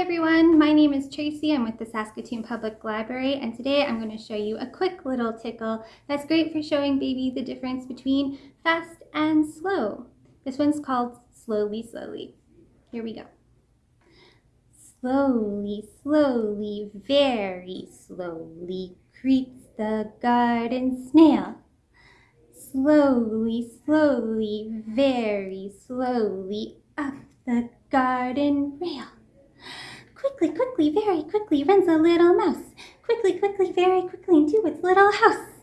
everyone, my name is Tracy. I'm with the Saskatoon Public Library and today I'm going to show you a quick little tickle that's great for showing baby the difference between fast and slow. This one's called Slowly Slowly. Here we go. Slowly, slowly, very slowly creeps the garden snail. Slowly, slowly, very slowly up the garden rail. Quickly, quickly, very quickly runs a little mouse. Quickly, quickly, very quickly into its little house.